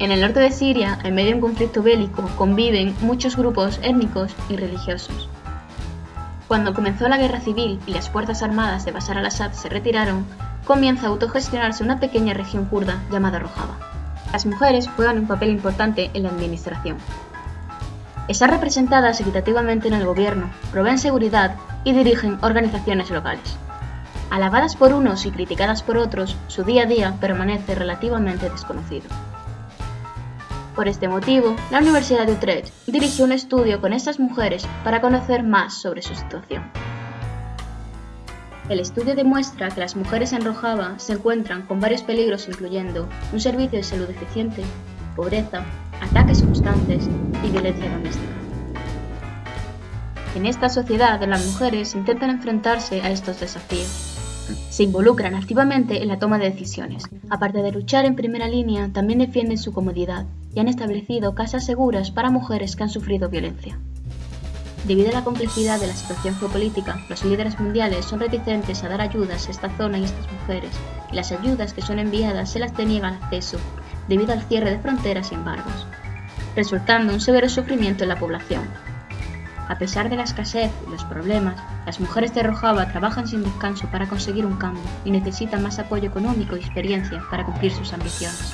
En el norte de Siria, en medio de un conflicto bélico, conviven muchos grupos étnicos y religiosos. Cuando comenzó la guerra civil y las fuerzas armadas de Bashar al-Assad se retiraron, comienza a autogestionarse una pequeña región kurda llamada Rojava. Las mujeres juegan un papel importante en la administración. Están representadas equitativamente en el gobierno, proveen seguridad y dirigen organizaciones locales. Alabadas por unos y criticadas por otros, su día a día permanece relativamente desconocido. Por este motivo, la Universidad de Utrecht dirigió un estudio con estas mujeres para conocer más sobre su situación. El estudio demuestra que las mujeres en Rojava se encuentran con varios peligros incluyendo un servicio de salud deficiente, pobreza, ataques constantes y violencia doméstica. En esta sociedad, las mujeres intentan enfrentarse a estos desafíos. Se involucran activamente en la toma de decisiones. Aparte de luchar en primera línea, también defienden su comodidad y han establecido casas seguras para mujeres que han sufrido violencia. Debido a la complejidad de la situación geopolítica, los líderes mundiales son reticentes a dar ayudas a esta zona y a estas mujeres, y las ayudas que son enviadas se las deniegan acceso debido al cierre de fronteras y embargos, resultando un severo sufrimiento en la población. A pesar de la escasez y los problemas, las mujeres de Rojava trabajan sin descanso para conseguir un cambio y necesitan más apoyo económico y experiencia para cumplir sus ambiciones.